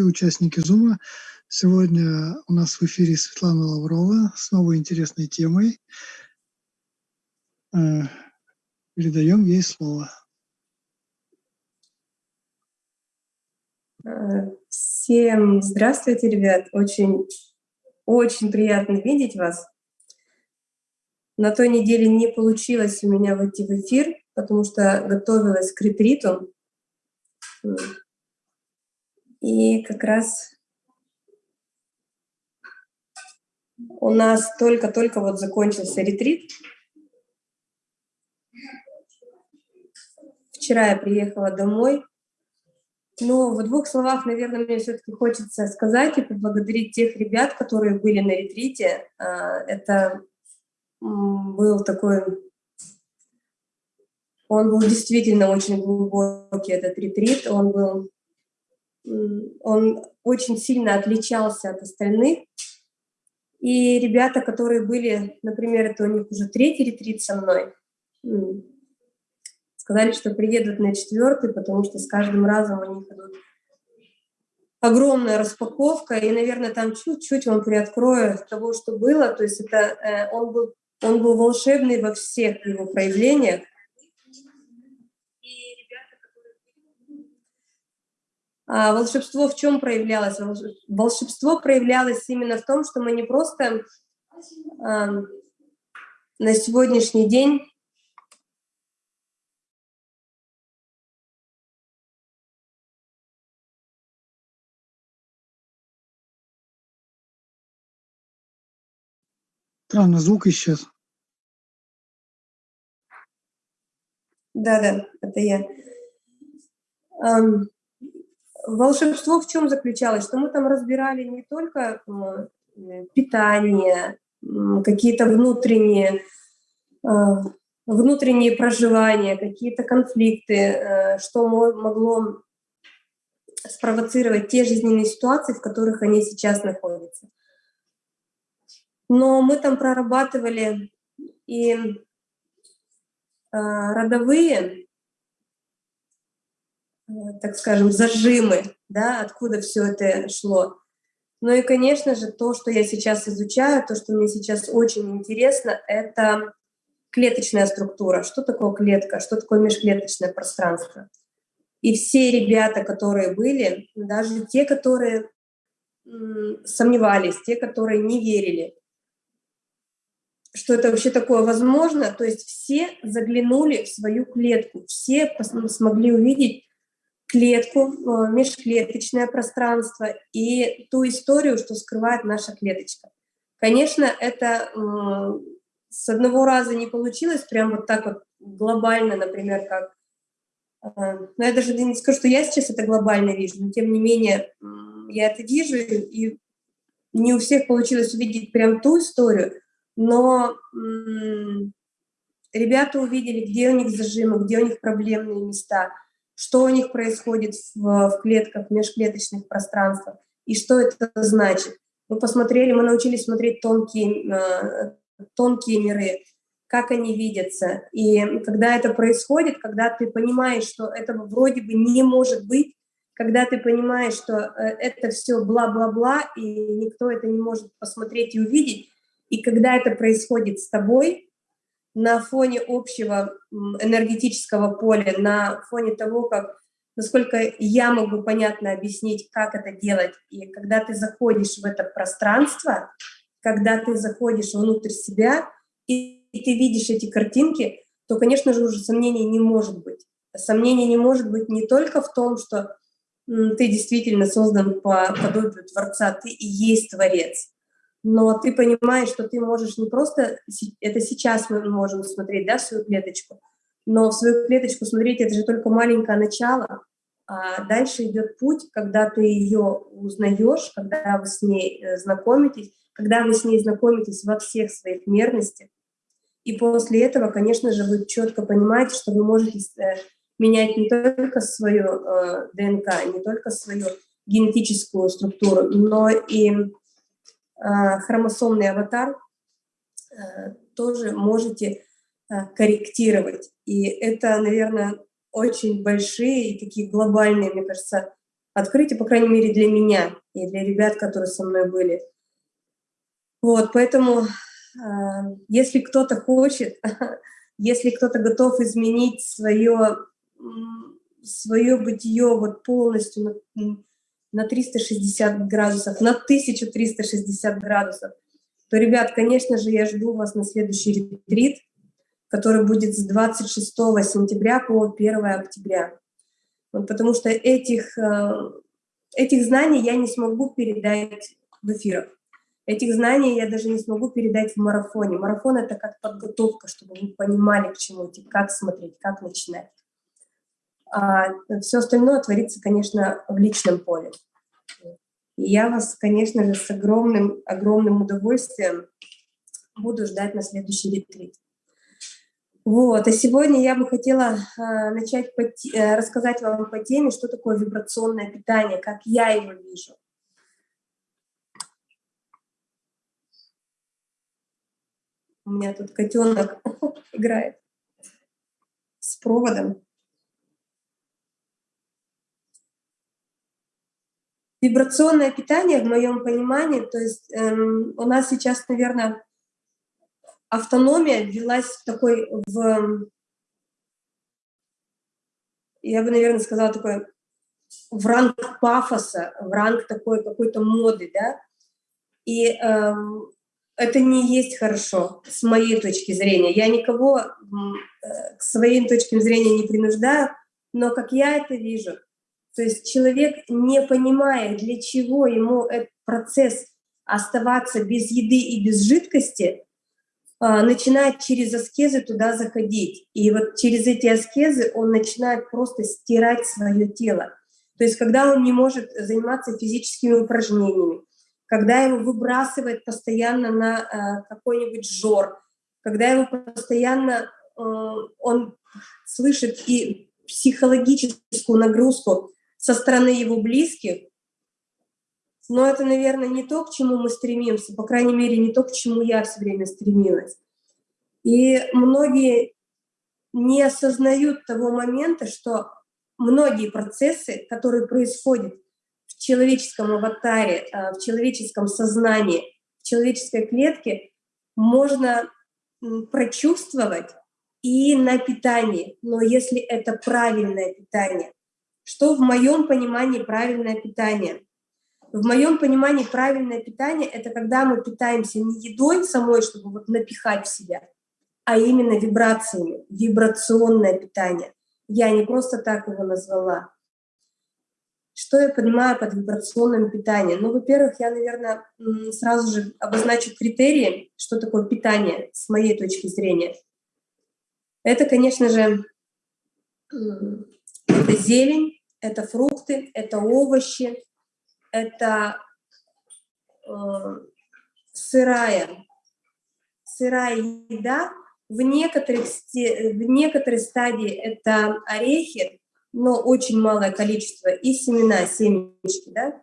участники Зума. Сегодня у нас в эфире Светлана Лаврова с новой интересной темой. Э, передаем ей слово. Всем здравствуйте, ребят. Очень, очень приятно видеть вас. На той неделе не получилось у меня выйти в эфир, потому что готовилась к ретриту. И как раз у нас только-только вот закончился ретрит. Вчера я приехала домой. Но в двух словах, наверное, мне все-таки хочется сказать и поблагодарить тех ребят, которые были на ретрите. А, это был такой... Он был действительно очень глубокий, этот ретрит. Он был он очень сильно отличался от остальных. И ребята, которые были, например, это у них уже третий ретрит со мной, сказали, что приедут на четвертый, потому что с каждым разом у них идут огромная распаковка, и, наверное, там чуть-чуть он приоткрою того, что было. То есть это э, он был, он был волшебный во всех его проявлениях. Волшебство в чем проявлялось? Волшебство проявлялось именно в том, что мы не просто а, на сегодняшний день Странно, звук исчез. Да-да, это я. Волшебство в чем заключалось? Что мы там разбирали не только э, питание, какие-то внутренние, э, внутренние проживания, какие-то конфликты, э, что могло спровоцировать те жизненные ситуации, в которых они сейчас находятся. Но мы там прорабатывали и родовые так скажем, зажимы, да, откуда все это шло. Ну и, конечно же, то, что я сейчас изучаю, то, что мне сейчас очень интересно, это клеточная структура. Что такое клетка, что такое межклеточное пространство. И все ребята, которые были, даже те, которые сомневались, те, которые не верили, что это вообще такое возможно, то есть все заглянули в свою клетку, все смогли увидеть клетку, э, межклеточное пространство и ту историю, что скрывает наша клеточка. Конечно, это с одного раза не получилось, прям вот так вот глобально, например, как... Э, но я даже не скажу, что я сейчас это глобально вижу, но тем не менее я это вижу, и не у всех получилось увидеть прям ту историю, но ребята увидели, где у них зажимы, где у них проблемные места – что у них происходит в, в клетках, в межклеточных пространствах и что это значит. Мы посмотрели, мы научились смотреть тонкие, э, тонкие миры, как они видятся. И когда это происходит, когда ты понимаешь, что этого вроде бы не может быть, когда ты понимаешь, что э, это все бла-бла-бла, и никто это не может посмотреть и увидеть, и когда это происходит с тобой, на фоне общего энергетического поля, на фоне того, как, насколько я могу понятно объяснить, как это делать. И когда ты заходишь в это пространство, когда ты заходишь внутрь себя, и ты видишь эти картинки, то, конечно же, уже сомнений не может быть. Сомнений не может быть не только в том, что ты действительно создан по подобию Творца, ты и есть Творец, но ты понимаешь, что ты можешь не просто, это сейчас мы можем смотреть, да, свою клеточку, но в свою клеточку смотреть это же только маленькое начало, а дальше идет путь, когда ты ее узнаешь, когда вы с ней э, знакомитесь, когда вы с ней знакомитесь во всех своих мерностях. И после этого, конечно же, вы четко понимаете, что вы можете э, менять не только свою э, ДНК, не только свою генетическую структуру, но и хромосомный аватар э, тоже можете э, корректировать. И это, наверное, очень большие и такие глобальные, мне кажется, открытие, по крайней мере, для меня и для ребят, которые со мной были. Вот, поэтому, э, если кто-то хочет, если кто-то готов изменить свое, свое бытие вот полностью на, на 360 градусов, на 1360 градусов, то, ребят, конечно же, я жду вас на следующий ретрит, который будет с 26 сентября по 1 октября. Вот потому что этих, э, этих знаний я не смогу передать в эфирах. Этих знаний я даже не смогу передать в марафоне. Марафон — это как подготовка, чтобы вы понимали, к чему идти, как смотреть, как начинать. А все остальное творится, конечно, в личном поле. И я вас, конечно же, с огромным, огромным удовольствием буду ждать на следующий ретрит. Вот, а сегодня я бы хотела э, начать по, э, рассказать вам по теме, что такое вибрационное питание, как я его вижу. У меня тут котенок играет с проводом. Вибрационное питание, в моем понимании, то есть эм, у нас сейчас, наверное, автономия ввелась в такой, в, я бы, наверное, сказала, такой в ранг пафоса, в ранг такой какой-то моды, да, и эм, это не есть хорошо с моей точки зрения. Я никого э, к своим точкам зрения не принуждаю, но как я это вижу, то есть человек, не понимая, для чего ему этот процесс оставаться без еды и без жидкости, а, начинает через аскезы туда заходить. И вот через эти аскезы он начинает просто стирать свое тело. То есть когда он не может заниматься физическими упражнениями, когда его выбрасывает постоянно на э, какой-нибудь жор, когда его постоянно э, он слышит и психологическую нагрузку со стороны его близких, но это, наверное, не то, к чему мы стремимся, по крайней мере, не то, к чему я все время стремилась. И многие не осознают того момента, что многие процессы, которые происходят в человеческом аватаре, э, в человеческом сознании, в человеческой клетке, можно прочувствовать и на питании, но если это правильное питание. Что в моем понимании правильное питание? В моем понимании правильное питание — это когда мы питаемся не едой самой, чтобы вот напихать в себя, а именно вибрациями, вибрационное питание. Я не просто так его назвала. Что я понимаю под вибрационным питанием? Ну, во-первых, я, наверное, сразу же обозначу критерии, что такое питание с моей точки зрения. Это, конечно же, это зелень, это фрукты, это овощи, это э, сырая, сырая еда. В некоторых, в некоторой стадии это орехи, но очень малое количество, и семена, семечки. Да?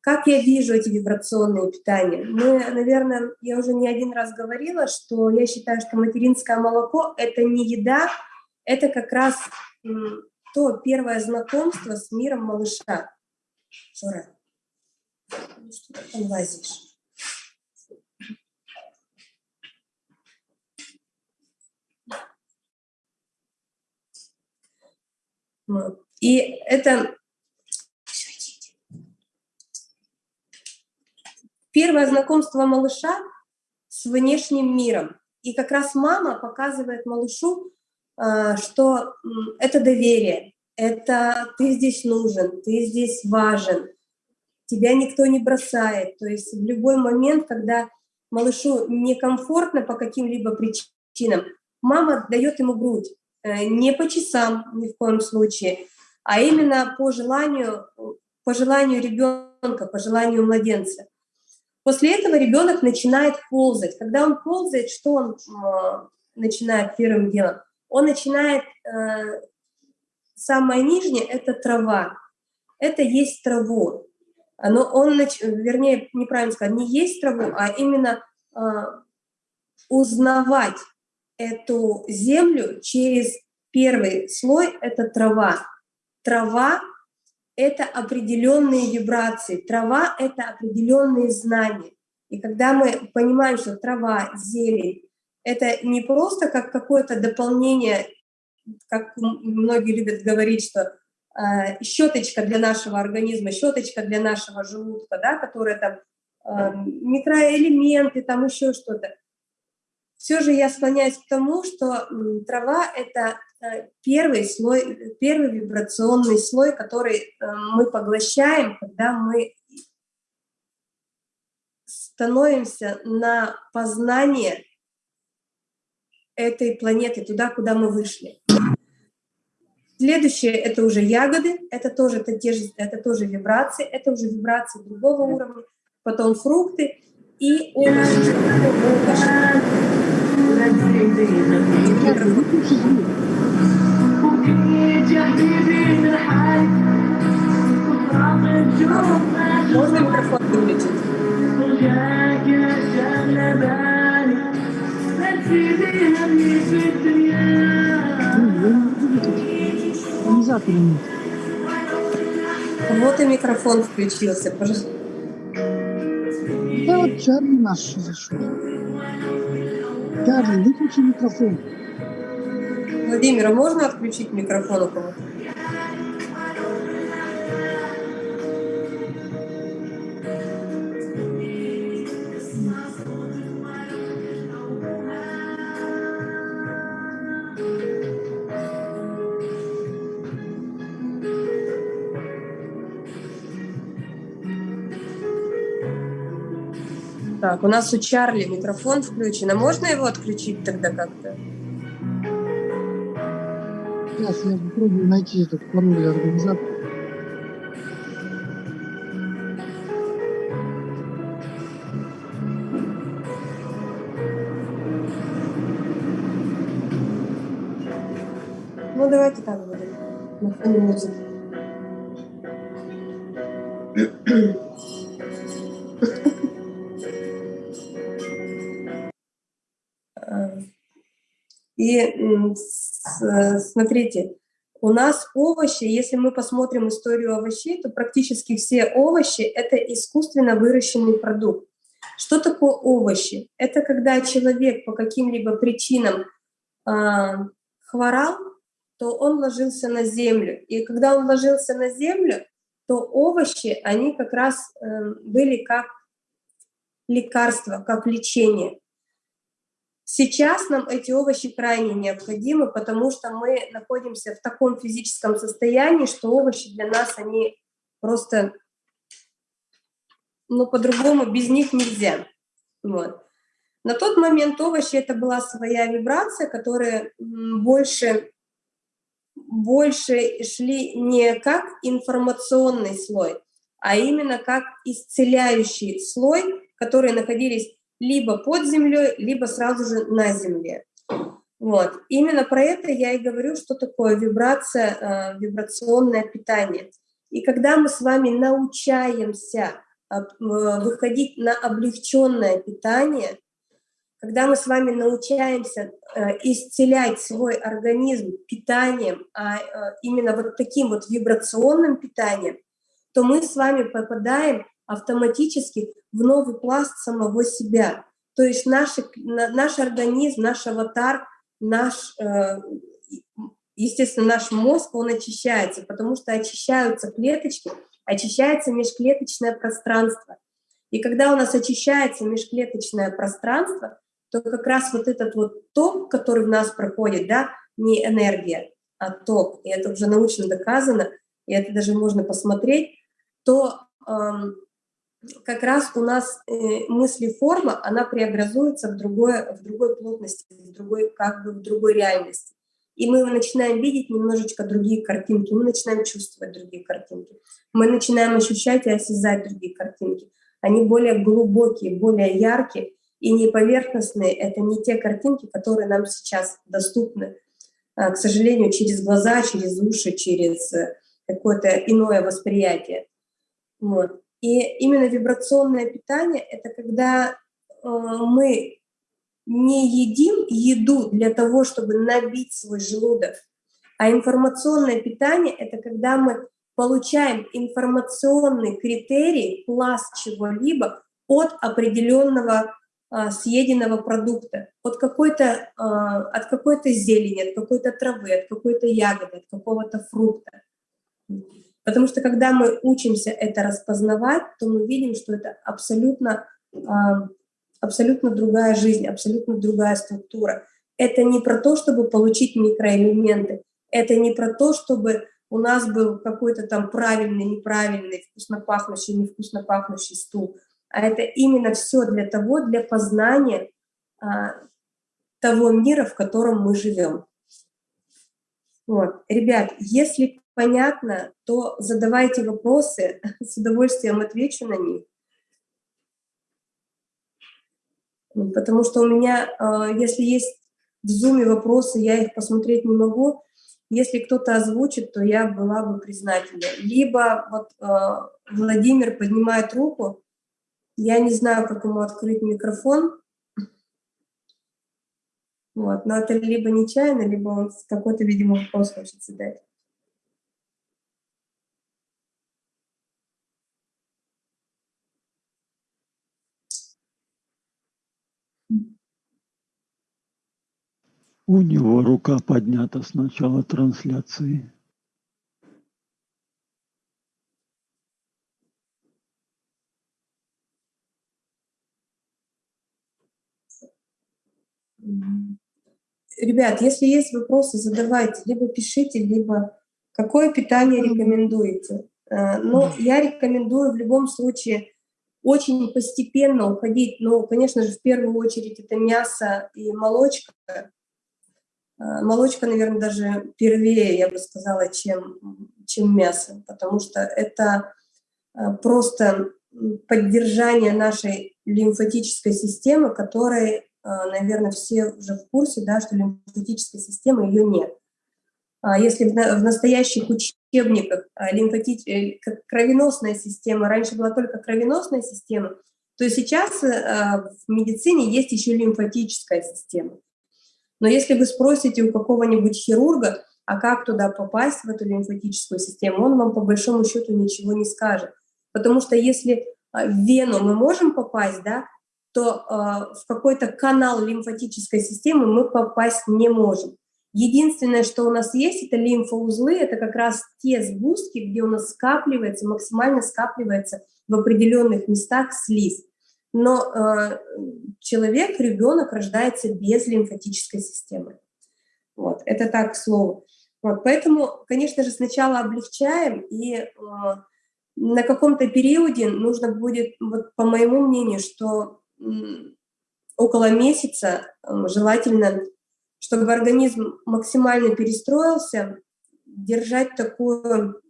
Как я вижу эти вибрационные питания? Мы, наверное, я уже не один раз говорила, что я считаю, что материнское молоко – это не еда, это как раз то первое знакомство с миром малыша. Жора, ну что ты там лазишь? И это первое знакомство малыша с внешним миром. И как раз мама показывает малышу, что это доверие, это ты здесь нужен, ты здесь важен, тебя никто не бросает. То есть в любой момент, когда малышу некомфортно по каким-либо причинам, мама дает ему грудь, э, не по часам ни в коем случае, а именно по желанию, по желанию ребенка, по желанию младенца. После этого ребенок начинает ползать. Когда он ползает, что он э, начинает первым делом? Он начинает, э, самое нижнее – это трава. Это есть траву. Но он, нач... вернее, неправильно сказать, не есть траву, а именно э, узнавать эту землю через первый слой – это трава. Трава – это определенные вибрации, трава — это определенные знания. И когда мы понимаем, что трава, зелень — это не просто как какое-то дополнение, как многие любят говорить, что э, щеточка для нашего организма, щеточка для нашего желудка, да, которая там э, микроэлементы, там еще что-то. Все же я склоняюсь к тому, что трава — это э, первый слой, первый вибрационный слой, который э, мы поглощаем, когда мы становимся на познание этой планеты, туда, куда мы вышли. Следующее — это уже ягоды, это тоже, это, те же, это тоже вибрации, это уже вибрации другого уровня, потом фрукты и овощи. Можно микрофон выключить? Вот и микрофон включился, пожалуйста. Да вот Чарли наш зашел. Чарли, выключи микрофон. Владимира, можно отключить микрофон у кого-то? Так, у нас у Чарли микрофон включен. А можно его отключить тогда как-то? Сейчас я попробую найти этот пароль организатора. Смотрите, у нас овощи, если мы посмотрим историю овощей, то практически все овощи — это искусственно выращенный продукт. Что такое овощи? Это когда человек по каким-либо причинам э, хворал, то он ложился на землю. И когда он ложился на землю, то овощи, они как раз э, были как лекарство, как лечение. Сейчас нам эти овощи крайне необходимы, потому что мы находимся в таком физическом состоянии, что овощи для нас, они просто, ну, по-другому, без них нельзя. Вот. На тот момент овощи — это была своя вибрация, которая больше, больше шли не как информационный слой, а именно как исцеляющий слой, которые находились либо под землей, либо сразу же на земле. Вот. Именно про это я и говорю, что такое вибрация, э, вибрационное питание. И когда мы с вами научаемся э, выходить на облегченное питание, когда мы с вами научаемся э, исцелять свой организм питанием, а э, именно вот таким вот вибрационным питанием, то мы с вами попадаем автоматически в новый пласт самого себя. То есть наш, наш организм, наш аватар, наш, э, естественно, наш мозг, он очищается, потому что очищаются клеточки, очищается межклеточное пространство. И когда у нас очищается межклеточное пространство, то как раз вот этот вот ток, который в нас проходит, да, не энергия, а ток, и это уже научно доказано, и это даже можно посмотреть, то эм, как раз у нас э, мысли-форма, она преобразуется в, другое, в другой плотности, в другой, как бы в другой реальности. И мы начинаем видеть немножечко другие картинки, мы начинаем чувствовать другие картинки, мы начинаем ощущать и осязать другие картинки. Они более глубокие, более яркие и не поверхностные. Это не те картинки, которые нам сейчас доступны, а, к сожалению, через глаза, через уши, через э, какое-то иное восприятие. Вот. И именно вибрационное питание — это когда э, мы не едим еду для того, чтобы набить свой желудок, а информационное питание — это когда мы получаем информационный критерий, пласт чего-либо от определенного а, съеденного продукта, от какой-то а, от какой-то зелени, от какой-то травы, от какой-то ягоды, от какого-то фрукта. Потому что когда мы учимся это распознавать, то мы видим, что это абсолютно, а, абсолютно другая жизнь, абсолютно другая структура. Это не про то, чтобы получить микроэлементы, это не про то, чтобы у нас был какой-то там правильный, неправильный, вкусно пахнущий, невкусно пахнущий стул, а это именно все для того, для познания а, того мира, в котором мы живем. Вот. Ребят, если понятно, то задавайте вопросы, с удовольствием отвечу на них. Потому что у меня, а, если есть в зуме вопросы, я их посмотреть не могу. Если кто-то озвучит, то я была бы признательна. Либо вот а, Владимир поднимает руку, я не знаю, как ему открыть микрофон, вот, но это либо нечаянно, либо он какой-то, видимо, вопрос хочет задать. У него рука поднята с начала трансляции. Ребят, если есть вопросы, задавайте, либо пишите, либо какое питание рекомендуете. Э, но я рекомендую в любом случае очень постепенно уходить, ну, конечно же, в первую очередь это мясо и молочка. Э, молочка, наверное, даже первее, я бы сказала, чем, чем мясо, потому что это э, просто поддержание нашей лимфатической системы, которой а, наверное, все уже в курсе, да, что лимфатической системы ее нет. А если в настоящих учебниках лимфатич... Э, кровеносная система, раньше была только кровеносная система, то сейчас э, в медицине есть еще лимфатическая система. Но если вы спросите у какого-нибудь хирурга, а как туда попасть, в эту лимфатическую систему, он вам по большому счету ничего не скажет. Потому что если в вену мы можем попасть, да, то э, в какой-то канал лимфатической системы мы попасть не можем. Единственное, что у нас есть, это лимфоузлы, это как раз те сгустки, где у нас скапливается, максимально скапливается в определенных местах слиз. Но э, человек, ребенок рождается без лимфатической системы. Вот, это так, к слову. Вот, поэтому, конечно же, сначала облегчаем, и э, на каком-то периоде нужно будет, вот, по моему мнению, что около месяца желательно, чтобы организм максимально перестроился, держать такую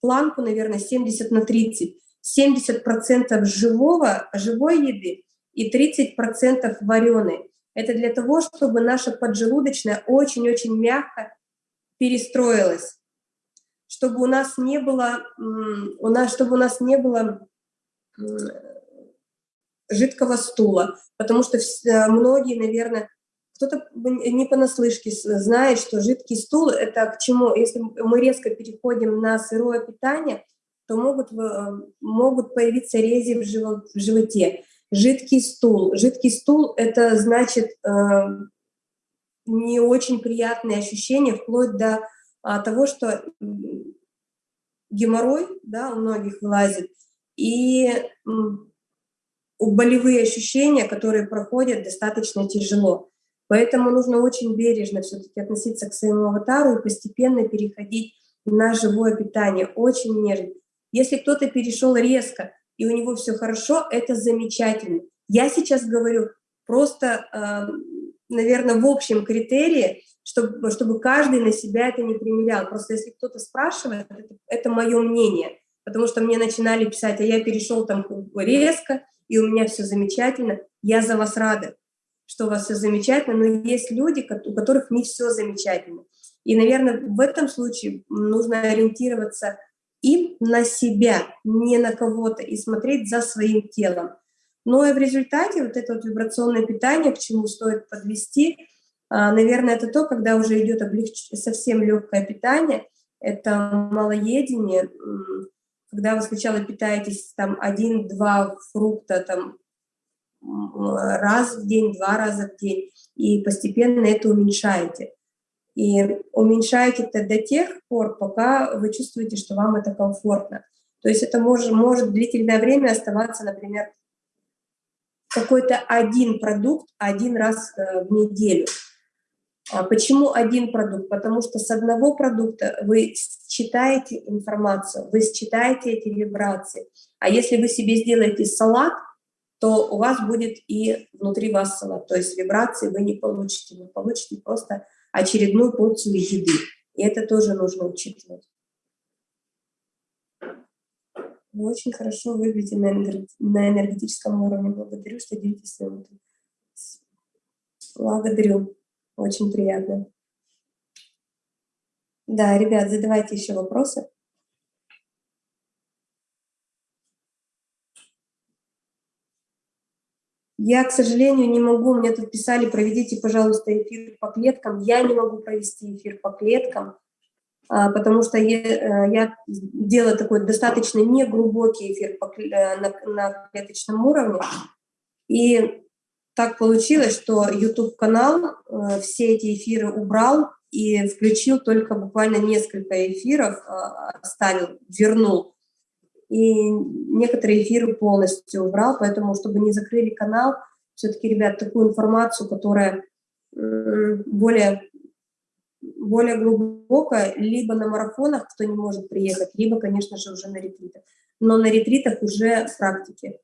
планку, наверное, 70 на 30. 70% живого, живой еды и 30% вареной. Это для того, чтобы наша поджелудочная очень-очень мягко перестроилась, чтобы у нас не было, у нас, чтобы у нас не было жидкого стула, потому что многие, наверное, кто-то не понаслышке знает, что жидкий стул – это к чему? Если мы резко переходим на сырое питание, то могут, могут появиться рези в животе. Жидкий стул. Жидкий стул – это значит э, не очень приятные ощущения, вплоть до а, того, что геморрой да, у многих вылазит, и болевые ощущения, которые проходят достаточно тяжело. Поэтому нужно очень бережно все-таки относиться к своему аватару и постепенно переходить на живое питание, очень нежно. Если кто-то перешел резко, и у него все хорошо, это замечательно. Я сейчас говорю просто, эм, наверное, в общем критерии, чтобы, чтобы каждый на себя это не примерял. Просто если кто-то спрашивает, это, это мое мнение, потому что мне начинали писать, а я перешел там резко, и у меня все замечательно, я за вас рада, что у вас все замечательно, но есть люди, у которых не все замечательно. И, наверное, в этом случае нужно ориентироваться им на себя, не на кого-то, и смотреть за своим телом. Но и в результате вот это вот вибрационное питание, к чему стоит подвести, а, наверное, это то, когда уже идет облегч... совсем легкое питание, это малоедение, когда вы сначала питаетесь там один-два фрукта там раз в день, два раза в день, и постепенно это уменьшаете. И уменьшаете это до тех пор, пока вы чувствуете, что вам это комфортно. То есть это может, может длительное время оставаться, например, какой-то один продукт один раз э, в неделю. А почему один продукт? Потому что с одного продукта вы считаете информацию, вы считаете эти вибрации. А если вы себе сделаете салат, то у вас будет и внутри вас салат. То есть вибрации вы не получите, вы получите просто очередную порцию еды. И это тоже нужно учитывать. Вы очень хорошо выглядите на энергетическом уровне. Благодарю, что делитесь своим. Благодарю. Очень приятно. Да, ребят, задавайте еще вопросы. Я, к сожалению, не могу, мне тут писали, проведите, пожалуйста, эфир по клеткам. Я не могу провести эфир по клеткам, а, потому что я, э, я делаю такой достаточно неглубокий эфир по, э, на, на клеточном уровне. И так получилось, что YouTube-канал э, все эти эфиры убрал и включил только буквально несколько эфиров, оставил, вернул и некоторые эфиры полностью убрал, поэтому, чтобы не закрыли канал, все-таки, ребят, такую информацию, которая более, более глубокая, либо на марафонах, кто не может приехать, либо, конечно же, уже на ретритах. Но на ретритах уже практики.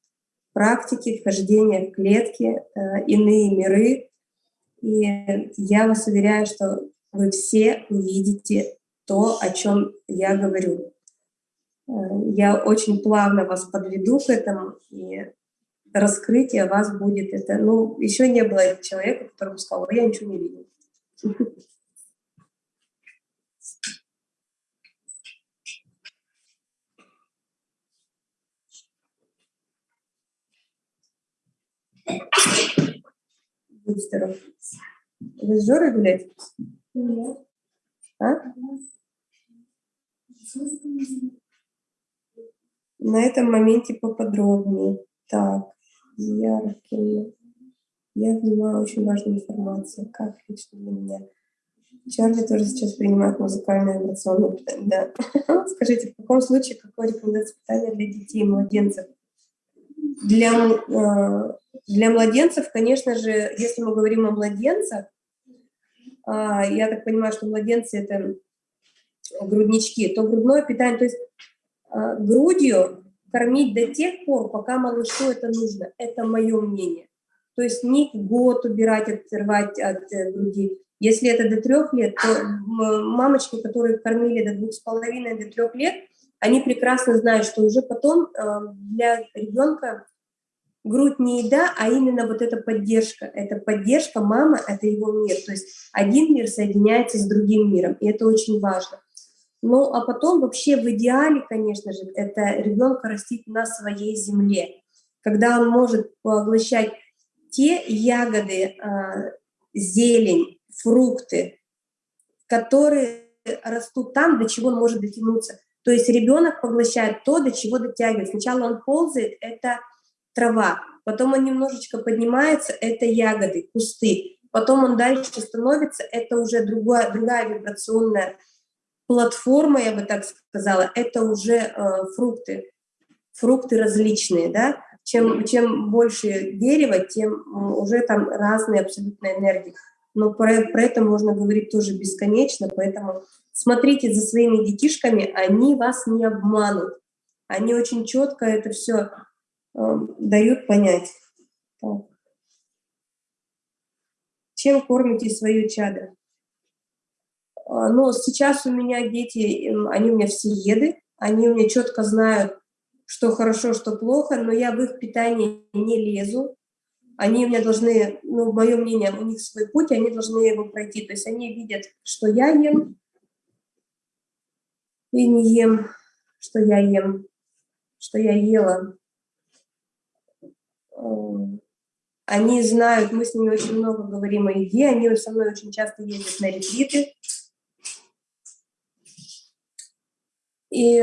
Практики, вхождения в клетки, э, иные миры. И я вас уверяю, что вы все увидите то, о чем я говорю. Я очень плавно вас подведу к этому, и раскрытие вас будет это. Ну, еще не было человека, который бы сказал, я ничего не видел. Будь здоров. Вы с Жорой гуляете? Нет. А? На этом моменте поподробнее. Так, яркие. Я понимаю очень важную информацию, как лично для меня. Чарли тоже сейчас принимает музыкальное вибрационное питание. Да. Скажите, в каком случае какое рекомендация питания для детей и младенцев? Для, э, для младенцев, конечно же, если мы говорим о младенцах, а, я так понимаю, что младенцы – это груднички, то грудное питание, то есть а, грудью кормить до тех пор, пока малышу это нужно. Это мое мнение. То есть не год убирать, отрывать от э, груди. Если это до трех лет, то мамочки, которые кормили до двух с половиной, до трех лет, они прекрасно знают, что уже потом а, для ребенка грудь не еда, а именно вот эта поддержка. Это поддержка мама, это его мир. То есть один мир соединяется с другим миром, и это очень важно. Ну, а потом вообще в идеале, конечно же, это ребенка растить на своей земле, когда он может поглощать те ягоды, а, зелень, фрукты, которые растут там, до чего он может дотянуться. То есть ребенок поглощает то, до чего дотягивает. Сначала он ползает, это трава, потом он немножечко поднимается, это ягоды, кусты, потом он дальше становится, это уже другая, другая вибрационная платформа, я бы так сказала, это уже э, фрукты, фрукты различные, да, чем, чем больше дерева, тем уже там разные абсолютно энергии. Но про, про это можно говорить тоже бесконечно, поэтому смотрите за своими детишками, они вас не обманут. Они очень четко это все э, дают понять. Так. Чем кормите свою чадо? А, но сейчас у меня дети, они у меня все еды, они у меня четко знают, что хорошо, что плохо, но я в их питание не лезу. Они у меня должны, ну, мое мнение, у них свой путь, они должны его пройти. То есть они видят, что я ем, и не ем, что я ем, что я ела. Они знают, мы с ними очень много говорим о еде, они со мной очень часто ездят на ретриты, И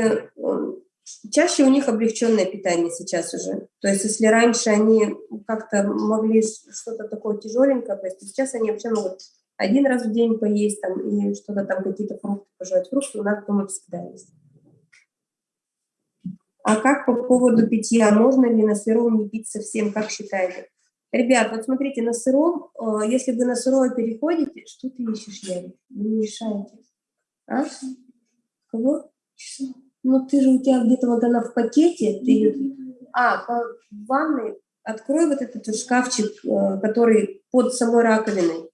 чаще у них облегченное питание сейчас уже. То есть если раньше они как-то могли что-то такое тяжеленькое поесть, то сейчас они вообще могут один раз в день поесть там, и что-то там, какие-то фрукты пожевать. Фрукты у нас дома всегда есть. А как по поводу питья? Можно ли на сыром не пить совсем? Как считаете? Ребят, вот смотрите, на сыром, э, если вы на сырое переходите, что ты ищешь, Ярик? Вы не мешаете. А? Кого? Ну, ты же у тебя где-то вот она в пакете. Ты... А, в ванной открой вот этот шкафчик, э, который под самой раковиной.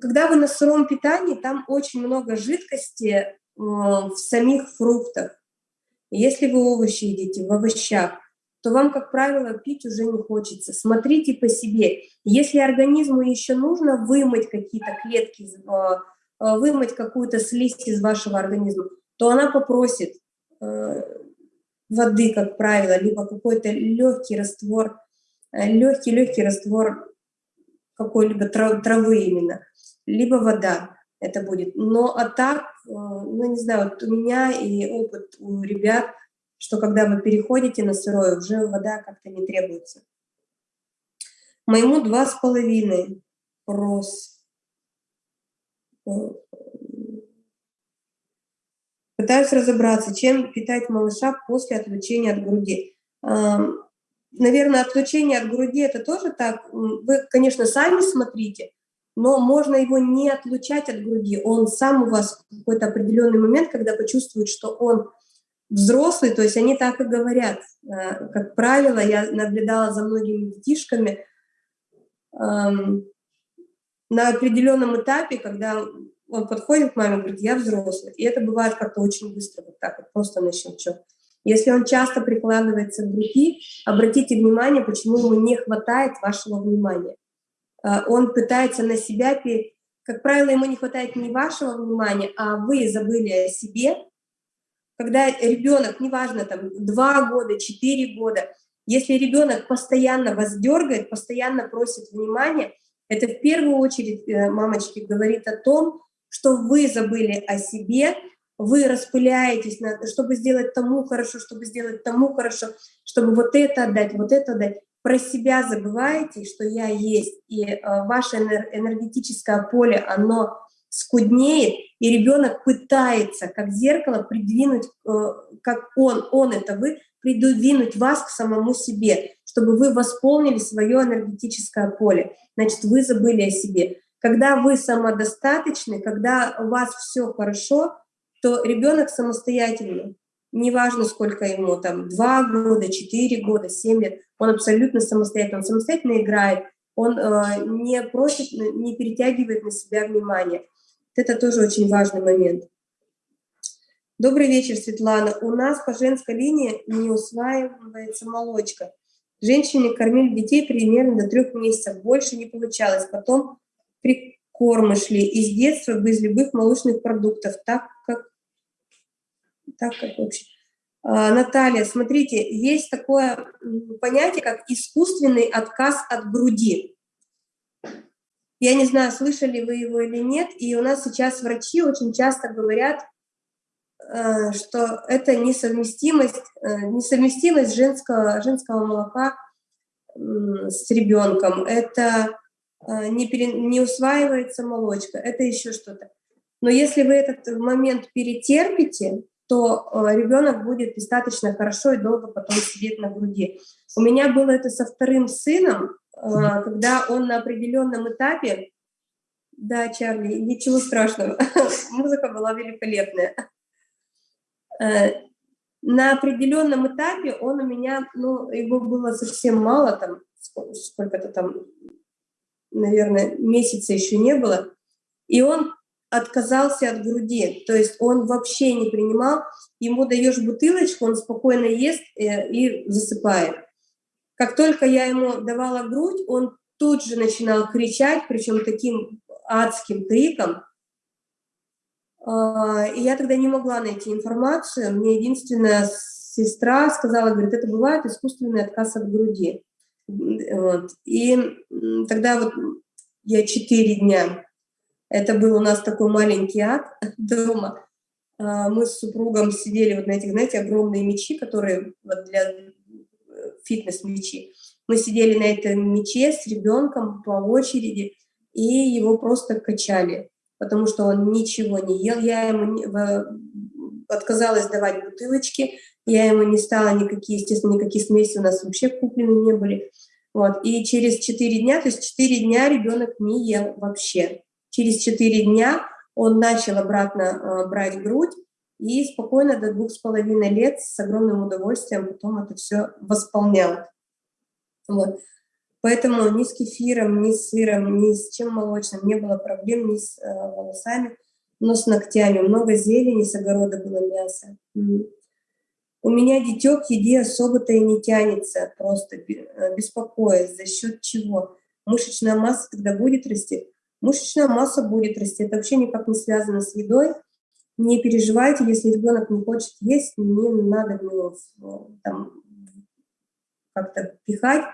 Когда вы на сыром питании, там очень много жидкости э, в самих фруктах. Если вы овощи едите, в овощах, то вам, как правило, пить уже не хочется. Смотрите по себе. Если организму еще нужно вымыть какие-то клетки, вымыть какую-то слизь из вашего организма, то она попросит э, воды, как правило, либо какой-то легкий раствор, легкий-легкий раствор какой-либо травы именно, либо вода это будет. Но а так, ну не знаю, вот у меня и опыт у ребят – что когда вы переходите на сырое, уже вода как-то не требуется. Моему два с половиной прос. Пытаюсь разобраться, чем питать малыша после отлучения от груди. Наверное, отлучение от груди это тоже так. Вы, конечно, сами смотрите, но можно его не отлучать от груди. Он сам у вас в какой-то определенный момент, когда почувствует, что он взрослые, то есть они так и говорят. Э, как правило, я наблюдала за многими детишками на определенном этапе, когда он подходит к маме и говорит, я взрослый. И это бывает как-то очень быстро, вот так вот, просто на щелчок. Если он часто прикладывается к груди, обратите внимание, почему ему не хватает вашего внимания. Э, он пытается на себя, как правило, ему не хватает не вашего внимания, а вы забыли о себе, когда ребенок, неважно, там, два года, четыре года, если ребенок постоянно вас дергает, постоянно просит внимания, это в первую очередь, э, мамочки, говорит о том, что вы забыли о себе, вы распыляетесь, на, чтобы сделать тому хорошо, чтобы сделать тому хорошо, чтобы вот это отдать, вот это отдать. Про себя забываете, что я есть, и э, ваше энергетическое поле, оно скуднеет, и ребенок пытается, как зеркало, придвинуть, э, как он, он это вы, придвинуть вас к самому себе, чтобы вы восполнили свое энергетическое поле. Значит, вы забыли о себе. Когда вы самодостаточны, когда у вас все хорошо, то ребенок самостоятельный. Неважно, сколько ему, там, 2 года, 4 года, 7 лет, он абсолютно самостоятельный, он самостоятельно играет, он э, не просит, не перетягивает на себя внимание. Это тоже очень важный момент. Добрый вечер, Светлана. У нас по женской линии не усваивается молочка. Женщине кормили детей примерно до трех месяцев. Больше не получалось. Потом прикормы шли из детства без любых молочных продуктов. Так как, так как вообще. А, Наталья, смотрите, есть такое понятие, как искусственный отказ от груди. Я не знаю, слышали вы его или нет, и у нас сейчас врачи очень часто говорят, что это несовместимость, э, несовместимость женского, женского молока с ребенком, это э, не, пере, не усваивается молочка, это еще что-то. Но если вы этот момент перетерпите, то ребенок будет достаточно хорошо и долго потом сидеть на груди. У меня было это со вторым сыном, когда он на определенном этапе, да, Чарли, ничего страшного, музыка была великолепная. Э, на определенном этапе он у меня, ну, его было совсем мало, там, сколько-то там, наверное, месяца еще не было, и он отказался от груди, то есть он вообще не принимал, ему даешь бутылочку, он спокойно ест э, и засыпает. Как только я ему давала грудь, он тут же начинал кричать, причем таким адским криком. А, и я тогда не могла найти информацию. Мне единственная сестра сказала, говорит, это бывает искусственный отказ от груди. Вот. И тогда вот я четыре дня, это был у нас такой маленький ад дома, А, мы с супругом сидели вот на этих, знаете, огромные мечи, которые вот для э, фитнес-мечи. Мы сидели на этом мече с ребенком по очереди, и его просто качали, потому что он ничего не ел. Я ему не, отказалась давать бутылочки, я ему не стала никакие, естественно, никакие смеси у нас вообще куплены не были. Вот. И через 4 дня, то есть 4 дня ребенок не ел вообще. Через 4 дня он начал обратно э, брать грудь и спокойно до двух с половиной лет с огромным удовольствием потом это все восполнял. Вот. Поэтому ни с кефиром, ни с сыром, ни с чем молочным не было проблем, ни с э, волосами, но с ногтями. Много зелени, с огорода было мясо. У меня дитё к еде особо-то и не тянется, просто э, беспокоясь, за счет чего. Мышечная масса тогда будет расти. Мышечная масса будет расти. Это вообще никак не связано с едой. Не переживайте, если ребенок не хочет есть, не надо в там, как-то пихать.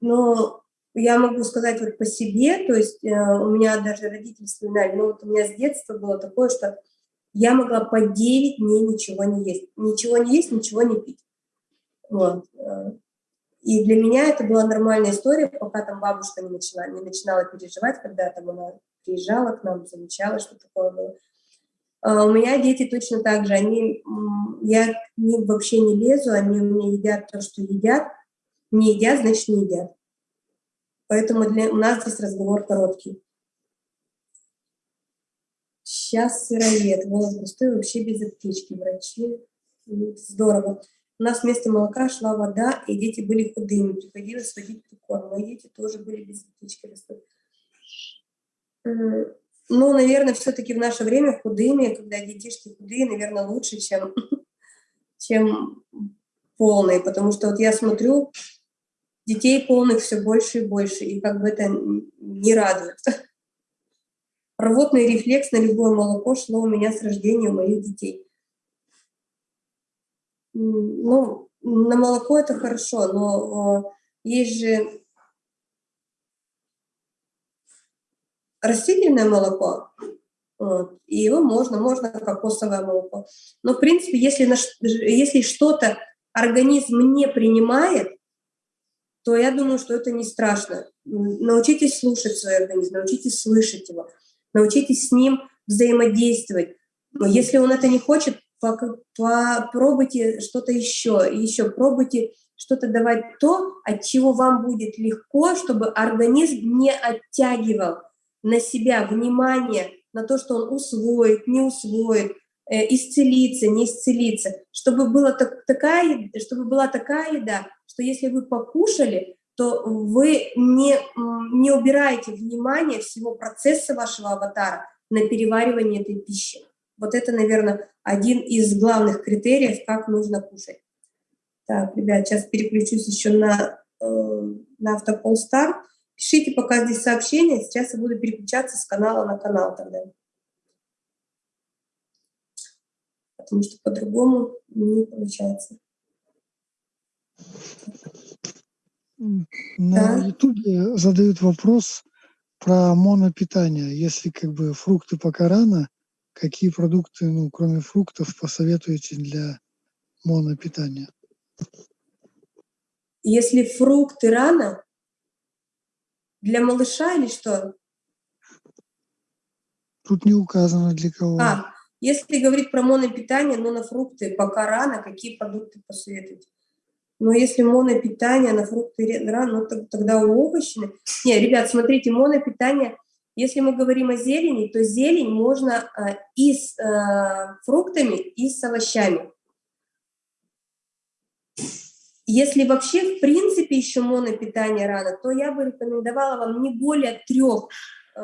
Но я могу сказать вот по себе, то есть э, у меня даже родители вспоминали, но вот у меня с детства было такое, что я могла по 9 дней ничего не есть. Ничего не есть, ничего не пить. Вот. Э, и для меня это была нормальная история, пока там бабушка не начала, не начинала переживать, когда там она приезжала к нам, замечала, что такое было. А у меня дети точно так же, они, я к ним вообще не лезу, они у меня едят то, что едят, не едят, значит не едят. Поэтому для, у нас здесь разговор короткий. Сейчас сыроед, волос густой, вообще без аптечки, врачи. Здорово. У нас вместо молока шла вода, и дети были худыми, приходилось водить прикорм. Мои дети тоже были без аптечки. Ну, наверное, все-таки в наше время худыми, когда детишки худые, наверное, лучше, чем, чем полные, потому что вот я смотрю, детей полных все больше и больше, и как бы это не радует. Рвотный рефлекс на любое молоко шло у меня с рождения у моих детей. Ну, на молоко это хорошо, но есть же растительное молоко, вот, и его можно, можно кокосовое молоко. Но, в принципе, если, если что-то организм не принимает, то я думаю, что это не страшно. Научитесь слушать свой организм, научитесь слышать его, научитесь с ним взаимодействовать. Но если он это не хочет, попробуйте что-то еще, еще пробуйте что-то давать то, от чего вам будет легко, чтобы организм не оттягивал на себя внимание, на то, что он усвоит, не усвоит, э, исцелиться, не исцелиться, чтобы, была так, такая, чтобы была такая еда, что если вы покушали, то вы не, не убираете внимание всего процесса вашего аватара на переваривание этой пищи. Вот это, наверное, один из главных критериев, как нужно кушать. Так, ребят, сейчас переключусь еще на, э, на автопол старт. Пишите пока здесь сообщения, сейчас я буду переключаться с канала на канал тогда. Потому что по-другому не получается. На да? Ютубе задают вопрос про монопитание. Если как бы фрукты пока рано, какие продукты, ну, кроме фруктов, посоветуете для монопитания? Если фрукты рано, для малыша или что? Тут не указано для кого. А, если говорить про монопитание, но на фрукты пока рано, какие продукты посоветуете? Но если монопитание на фрукты рано, ну, тогда овощи... Не, ребят, смотрите, монопитание, если мы говорим о зелени, то зелень можно а, и с а, фруктами, и с овощами. Если вообще, в принципе, еще монопитание рано, то я бы рекомендовала вам не более трех, э,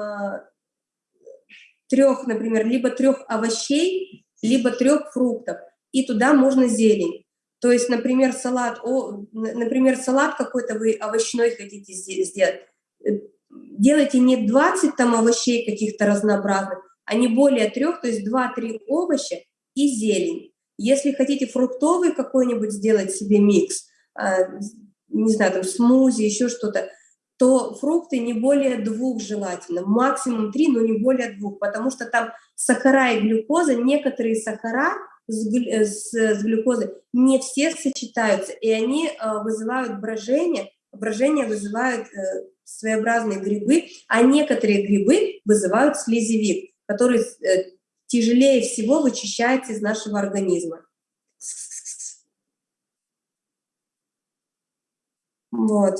трех, например, либо трех овощей, либо трех фруктов. И туда можно зелень. То есть, например, салат, например, салат какой-то вы овощной хотите сделать. Э, делайте не 20 там овощей каких-то разнообразных, а не более трех, то есть 2-3 овоща и зелень. Если хотите фруктовый какой-нибудь сделать себе микс, не знаю, там смузи, еще что-то, то фрукты не более двух желательно, максимум три, но не более двух, потому что там сахара и глюкоза, некоторые сахара с, э, с, с глюкозой не все сочетаются, и они э, вызывают брожение, брожение вызывают э, своеобразные грибы, а некоторые грибы вызывают слезевик, который э, тяжелее всего вычищается из нашего организма. Вот.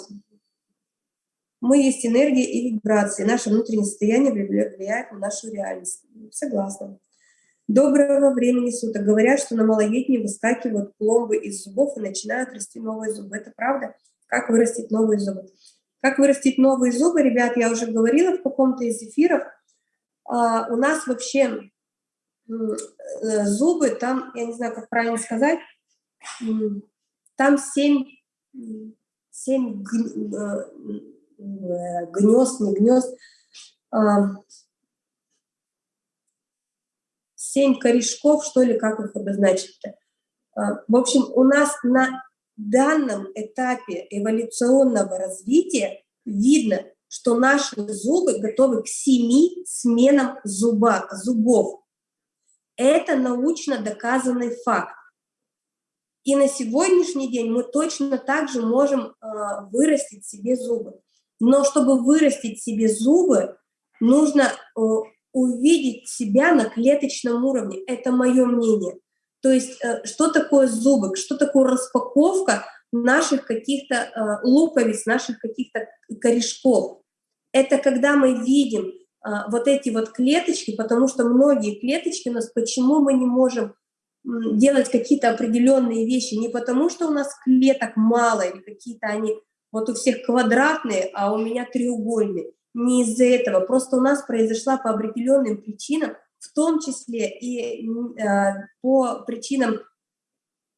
Мы есть энергия и вибрации. Наше внутреннее состояние влияет на нашу реальность. Согласна. Доброго времени суток. Говорят, что на малолетние выскакивают пломбы из зубов и начинают расти новые зубы. Это правда? Как вырастить новые зубы? Как вырастить новые зубы, ребят, я уже говорила в каком-то из эфиров. А, у нас вообще э, зубы, там, я не знаю, как правильно сказать, там семь, семь Э, гнезд, не гнезд, семь корешков, что ли, как их обозначить-то. А, в общем, у нас на данном этапе эволюционного развития видно, что наши зубы готовы к семи сменам зуба, зубов. Это научно доказанный факт. И на сегодняшний день мы точно так же можем э, вырастить себе зубы. Но чтобы вырастить себе зубы, нужно э, увидеть себя на клеточном уровне. Это мое мнение. То есть э, что такое зубы, что такое распаковка наших каких-то луковиц, наших каких-то корешков. Это когда мы видим вот эти вот клеточки, потому что многие клеточки у нас, почему мы не можем делать какие-то определенные вещи, не потому что у нас клеток мало или какие-то они вот у всех квадратные, а у меня треугольные. Не из-за этого, просто у нас произошла по определенным причинам, в том числе и э, по причинам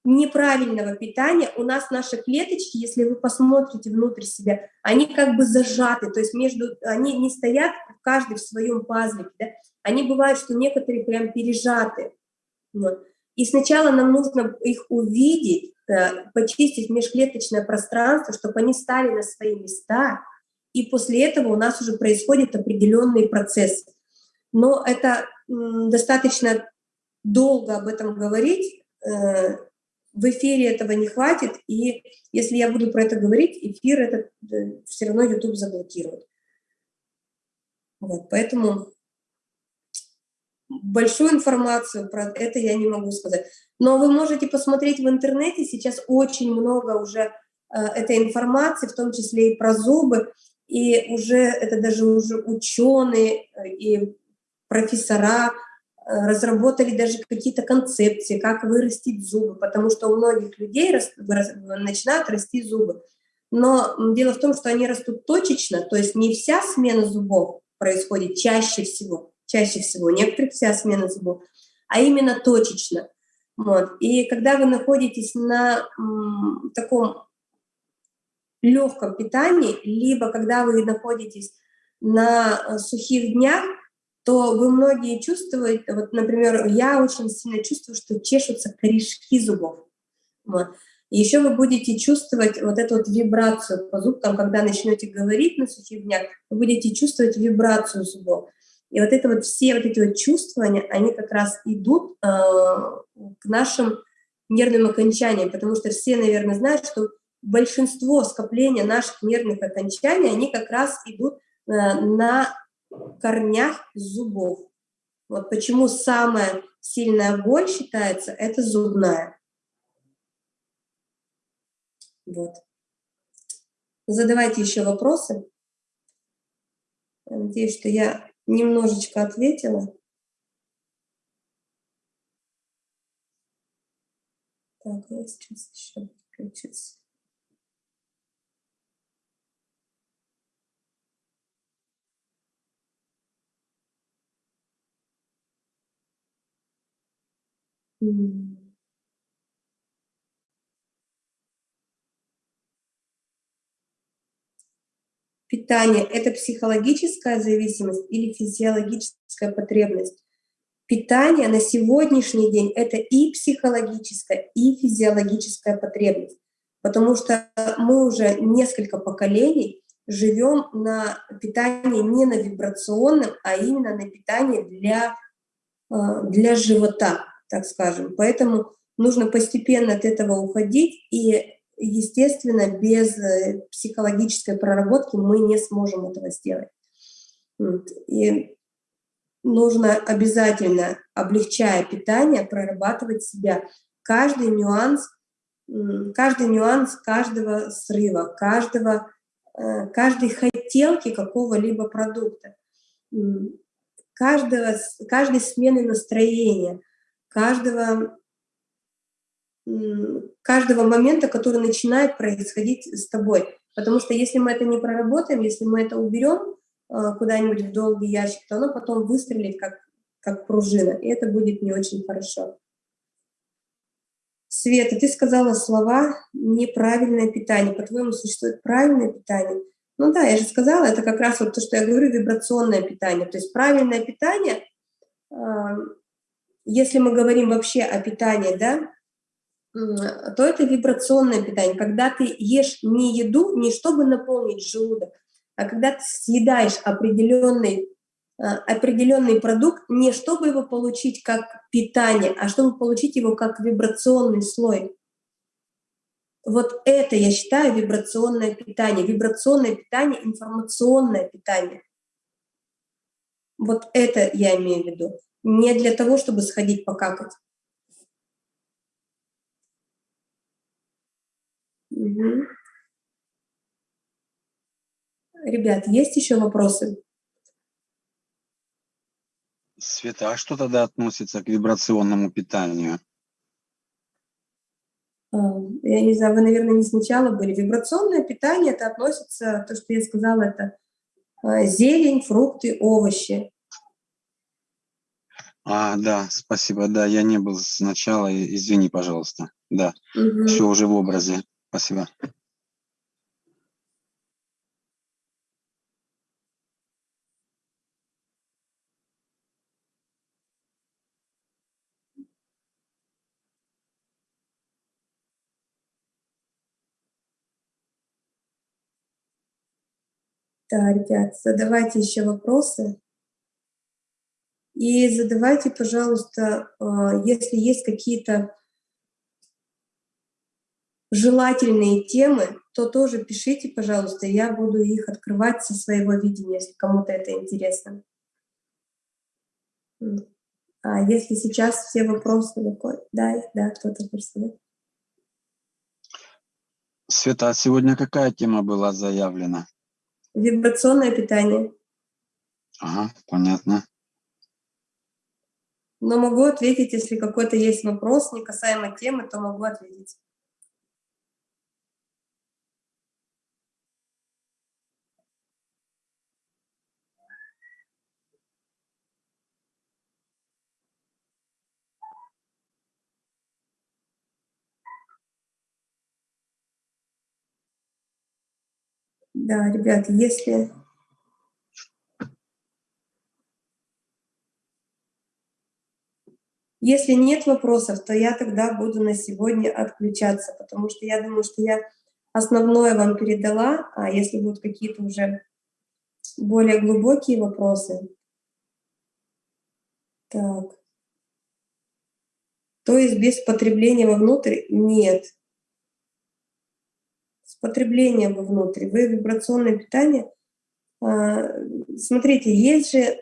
неправильного питания, у нас наши клеточки, если вы посмотрите внутрь себя, они как бы зажаты, то есть между, они не стоят каждый в своем пазлике, да? они бывают, что некоторые прям пережаты. Вот. И сначала нам нужно их увидеть, Э, почистить межклеточное пространство, чтобы они стали на свои места, и после этого у нас уже происходят определенные процессы. Но это достаточно долго об этом говорить, э, в эфире этого не хватит, и если я буду про это говорить, эфир этот э, все равно YouTube заблокирует. Вот, поэтому большую информацию про это я не могу сказать. Но вы можете посмотреть в интернете, сейчас очень много уже э, этой информации, в том числе и про зубы, и уже это даже уже ученые э, и профессора э, разработали даже какие-то концепции, как вырастить зубы, потому что у многих людей начинают расти зубы. Но дело в том, что они растут точечно, то есть не вся смена зубов происходит чаще всего, чаще всего, некоторых вся смена зубов, а именно точечно. Вот. И когда вы находитесь на таком легком питании, либо когда вы находитесь на э, сухих днях, то вы многие чувствуете, вот, например, я очень сильно чувствую, что чешутся корешки зубов. Вот. Еще вы будете чувствовать вот эту вот вибрацию по зубкам, когда начнете говорить на сухих днях, вы будете чувствовать вибрацию зубов. И вот это вот все вот эти вот чувствования, они как раз идут э, к нашим нервным окончаниям, потому что все, наверное, знают, что большинство скопления наших нервных окончаний, они как раз идут э, на корнях зубов. Вот почему самая сильная боль считается, это зубная. Вот. Задавайте еще вопросы. Надеюсь, что я немножечко ответила. Так, я сейчас еще включусь. Mm. Питание – это психологическая зависимость или физиологическая потребность? Питание на сегодняшний день – это и психологическая, и физиологическая потребность, потому что мы уже несколько поколений живем на питании не на вибрационном, а именно на питании для, а, для живота, так скажем. Поэтому нужно постепенно от этого уходить, и, естественно, без э, психологической проработки мы не сможем этого сделать. И нужно обязательно, облегчая питание, прорабатывать себя. Каждый нюанс, каждый нюанс каждого срыва, каждого, э, каждой хотелки какого-либо продукта, каждого, каждой смены настроения, каждого, каждого момента, который начинает происходить с тобой. Потому что если мы это не проработаем, если мы это уберем, Э, куда-нибудь в долгий ящик, то оно потом выстрелит как, как пружина, и это будет не очень хорошо. Света, ты сказала слова «неправильное питание». По-твоему, существует правильное питание? Ну да, я же сказала, это как раз вот то, что я говорю, вибрационное питание. То есть правильное питание, э, если мы говорим вообще о питании, да, то это вибрационное питание. Когда ты ешь не еду, не чтобы наполнить желудок, а когда ты съедаешь определенный, э, определенный продукт, не чтобы его получить как питание, а чтобы получить его как вибрационный слой. Вот это, я считаю, вибрационное питание. Вибрационное питание, информационное питание. Вот это я имею в виду. Не для того, чтобы сходить покакать. Угу. Ребят, есть еще вопросы? Света, а что тогда относится к вибрационному питанию? А, я не знаю, вы, наверное, не сначала были. Вибрационное питание, это относится, то, что я сказала, это а, зелень, фрукты, овощи. А, да, спасибо, да, я не был сначала, извини, пожалуйста. Да, угу. все уже в образе. Спасибо. Да, ребят, задавайте еще вопросы. И задавайте, пожалуйста, а, если есть какие-то желательные темы, то тоже пишите, пожалуйста, я буду их открывать со своего видения, если кому-то это интересно. А если сейчас все вопросы... Да, да, кто-то хочет Света, а сегодня какая тема была заявлена? Вибрационное питание. Ага, понятно. Но могу ответить, если какой-то есть вопрос, не касаемо темы, то могу ответить. Да, ребят, если... Если нет вопросов, то я тогда буду на сегодня отключаться, потому что я думаю, что я основное вам передала, а если будут какие-то уже более глубокие вопросы. Так. То есть без потребления вовнутрь? Нет потребление вовнутрь, вы вибрационное питание. А, смотрите, есть же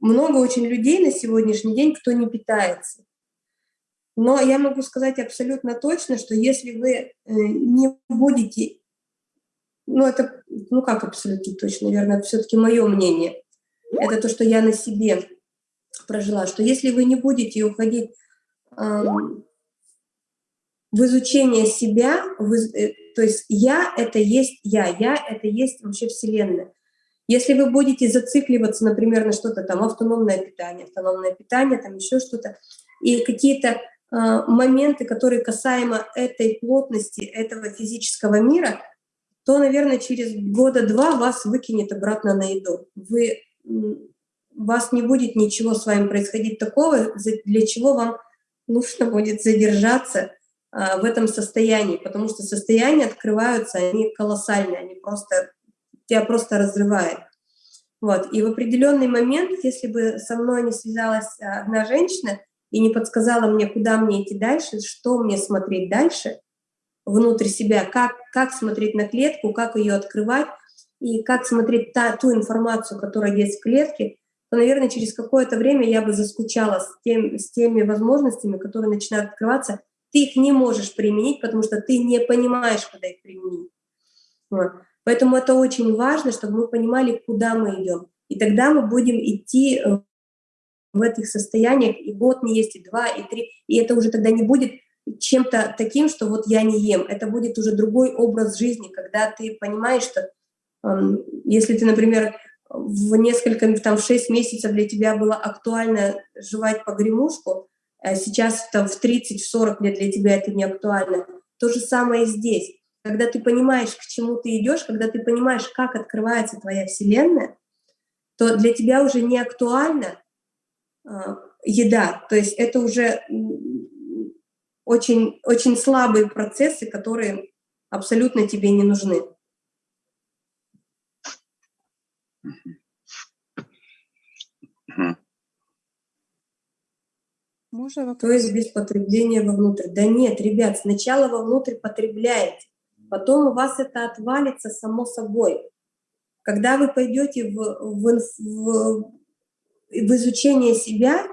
много очень людей на сегодняшний день, кто не питается. Но я могу сказать абсолютно точно, что если вы э, не будете, ну это, ну как абсолютно точно, наверное, все-таки мое мнение, это то, что я на себе прожила, что если вы не будете уходить эм, в изучение себя, в, э, то есть я — это есть я, я — это есть вообще Вселенная. Если вы будете зацикливаться, например, на что-то там, автономное питание, автономное питание, там еще что-то, и какие-то э, моменты, которые касаемо этой плотности, этого физического мира, то, наверное, через года два вас выкинет обратно на еду. Вы, вас не будет ничего с вами происходить такого, для чего вам нужно будет задержаться в этом состоянии, потому что состояния открываются, они колоссальные, они просто тебя просто разрывает. Вот. И в определенный момент, если бы со мной не связалась одна женщина и не подсказала мне, куда мне идти дальше, что мне смотреть дальше, внутрь себя, как, как смотреть на клетку, как ее открывать, и как смотреть та, ту информацию, которая есть в клетке, то, наверное, через какое-то время я бы заскучала с, тем, с теми возможностями, которые начинают открываться. Ты их не можешь применить, потому что ты не понимаешь, куда их применить. Поэтому это очень важно, чтобы мы понимали, куда мы идем. И тогда мы будем идти э, в этих состояниях и год не есть, и два, и три. И это уже тогда не будет чем-то таким, что вот я не ем. Это будет уже другой образ жизни, когда ты понимаешь, что если ты, например, в несколько, там, в 6 месяцев для тебя было актуально жевать погремушку, сейчас там, в 30-40 лет для тебя это не актуально. То же самое и здесь. Когда ты понимаешь, к чему ты идешь, когда ты понимаешь, как открывается твоя Вселенная, то для тебя уже не актуальна э, еда. То есть это уже очень, очень слабые процессы, которые абсолютно тебе не нужны. Можно То есть без потребления вовнутрь. Да нет, ребят, сначала вовнутрь потребляете, потом у вас это отвалится само собой. Когда вы пойдете в, в, в, в изучение себя,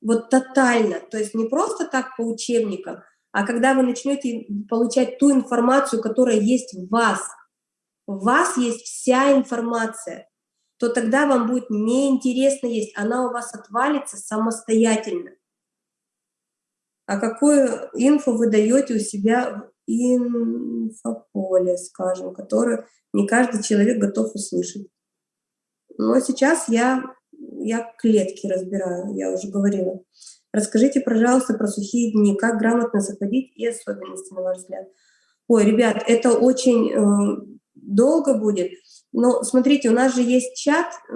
вот тотально, то есть не просто так по учебникам, а когда вы начнете получать ту информацию, которая есть в вас, в вас есть вся информация, то тогда вам будет неинтересно есть, она у вас отвалится самостоятельно. А какую инфу вы даете у себя в инфополе, скажем, которое не каждый человек готов услышать. Но сейчас я, я клетки разбираю, я уже говорила. Расскажите, пожалуйста, про сухие дни, как грамотно заходить и особенности, на ваш взгляд. Ой, ребят, это очень э, долго будет. Но смотрите, у нас же есть чат э,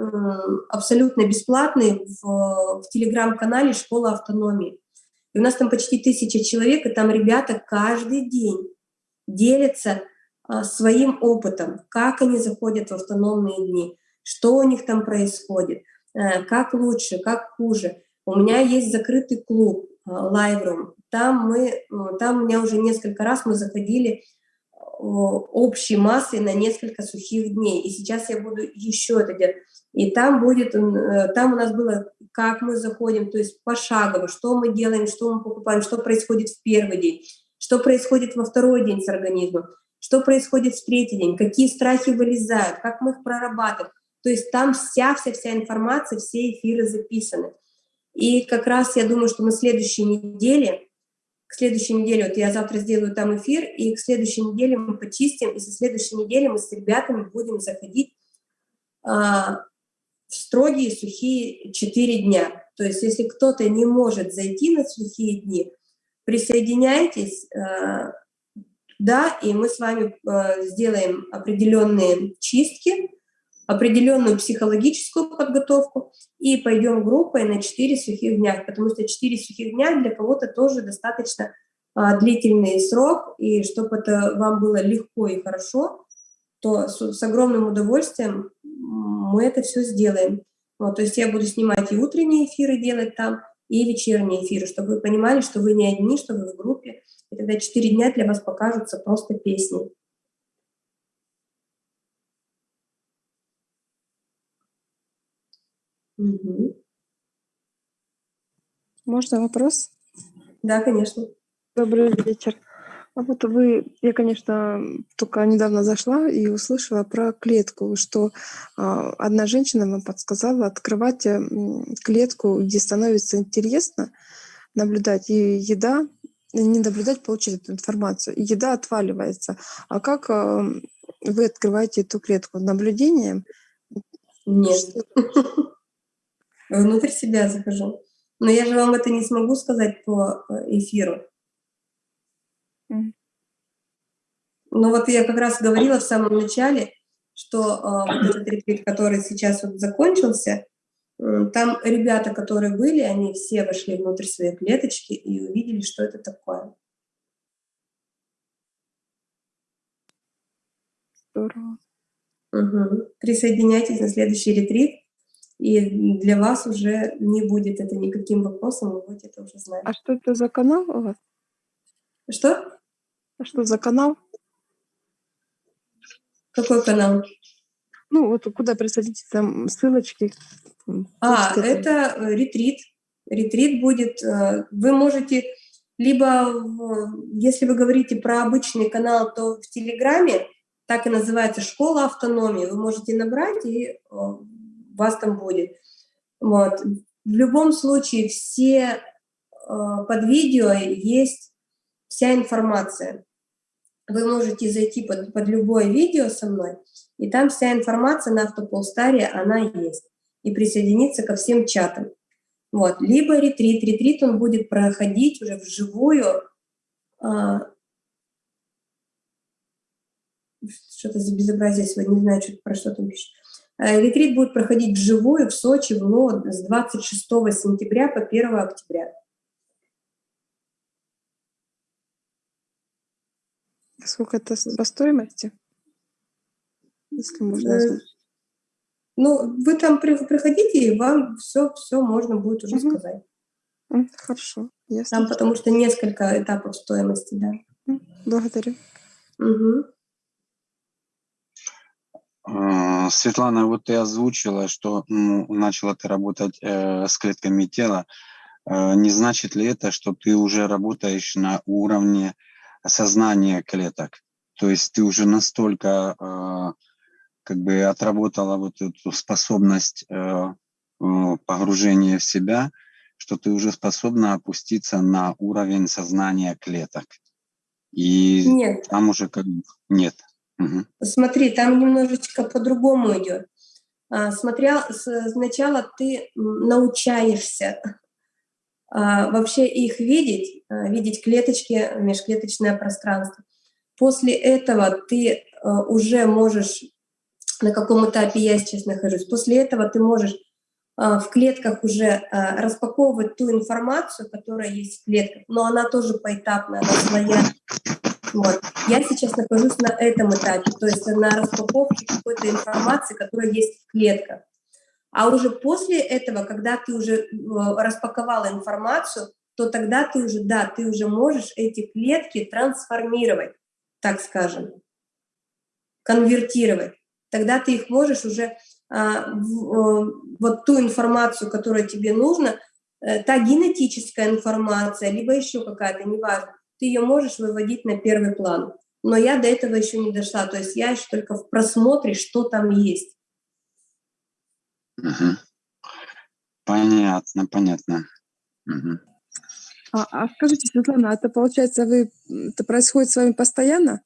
абсолютно бесплатный в, в телеграм-канале «Школа автономии». И у нас там почти тысяча человек, и там ребята каждый день делятся а, своим опытом, как они заходят в автономные дни, что у них там происходит, э, как лучше, как хуже. У меня есть закрытый клуб Live Там мы, там у меня уже несколько раз мы заходили общей массой на несколько сухих дней. И сейчас я буду еще это делать. И там будет, э, там у нас было, как мы заходим, то есть пошагово, что мы делаем, что мы покупаем, что происходит в первый день, что происходит во второй день с организмом, что происходит в третий день, какие страхи вылезают, как мы их прорабатываем. То есть там вся-вся-вся информация, все эфиры записаны. И как раз я думаю, что на следующей неделе к следующей неделе, вот я завтра сделаю там эфир, и к следующей неделе мы почистим, и со следующей недели мы с ребятами будем заходить а, строгие сухие 4 дня. То есть если кто-то не может зайти на сухие дни, присоединяйтесь, а, да, и мы с вами а, сделаем определенные чистки, определенную психологическую подготовку и пойдем группой на 4 сухих дня, потому что 4 сухих дня для кого-то тоже достаточно а, длительный срок, и чтобы это вам было легко и хорошо, то с, с огромным удовольствием мы это все сделаем. Вот, то есть я буду снимать и утренние эфиры делать там, и вечерние эфиры, чтобы вы понимали, что вы не одни, что вы в группе, и тогда 4 дня для вас покажутся просто песней. Угу. Можно вопрос? Да, конечно. Добрый вечер. А вот вы, я, конечно, только недавно зашла и услышала про клетку, что э, одна женщина вам подсказала открывать э, клетку, где становится интересно наблюдать и еда, не наблюдать, получить эту информацию. И еда отваливается. А как э, вы открываете эту клетку? Наблюдением? Нет. внутрь себя захожу. Но я же вам это не смогу сказать по э, эфиру. Ну вот я как раз говорила в самом начале, что э, вот этот ретрит, который сейчас вот закончился, э, там ребята, которые были, они все вошли внутрь своей клеточки и увидели, что это такое. Здорово. Угу. Присоединяйтесь на следующий ретрит, и для вас уже не будет это никаким вопросом, вы будете это уже знать. А что это за канал у вас? Что? А что за канал? Какой канал? Ну, вот куда присадите там ссылочки. А, это э, ретрит. Ретрит будет, э, вы можете, либо, если вы говорите про обычный канал, то в Телеграме, так и называется «Школа автономии», вы можете набрать, и э, вас там будет. Вот. В любом случае, все под видео есть вся информация. Вы можете зайти под, под любое видео со мной, и там вся информация на автополстаре, она есть. И присоединиться ко всем чатам. Вот. Либо ретрит. Ретрит он будет проходить уже вживую. А, что-то за безобразие сегодня, не знаю, что, про что там пишет. А, ретрит будет проходить вживую в Сочи в ЛО с 26 сентября по 1 октября. Сколько это по стоимости? Если можно э, Ну, вы там приходите, и вам все, все можно будет уже угу. сказать. Хорошо. Ясно. Там потому что несколько этапов стоимости, да. Благодарю. Угу. Светлана, вот ты озвучила, что ну, начала ты работать э, с клетками тела. Э, не значит ли это, что ты уже работаешь на уровне сознания клеток. То есть ты уже настолько э, как бы отработала вот эту способность э, погружения в себя, что ты уже способна опуститься на уровень сознания клеток. И нет. там уже как бы нет. Угу. Смотри, там немножечко по-другому идет. А, смотря сначала ты научаешься вообще их видеть, а, видеть клеточки, межклеточное пространство. После этого ты а, уже можешь, на каком этапе я сейчас нахожусь, после этого ты можешь в клетках уже распаковывать ту информацию, которая есть в клетках, но она тоже поэтапная, она своя. Вот. Я сейчас нахожусь на этом этапе, то есть на распаковке какой-то информации, которая есть в клетках. А уже после этого, когда ты уже э, распаковала информацию, то тогда ты уже, да, ты уже можешь эти клетки трансформировать, так скажем, конвертировать. Тогда ты их можешь уже а, в, э, вот ту информацию, которая тебе нужна, э, та генетическая информация, либо еще какая-то, неважно, ты ее можешь выводить на первый план. Но я до этого еще не дошла, то есть я еще только в просмотре, что там есть. Угу. Понятно, понятно. Угу. А, а скажите, Светлана, а это получается, вы это происходит с вами постоянно?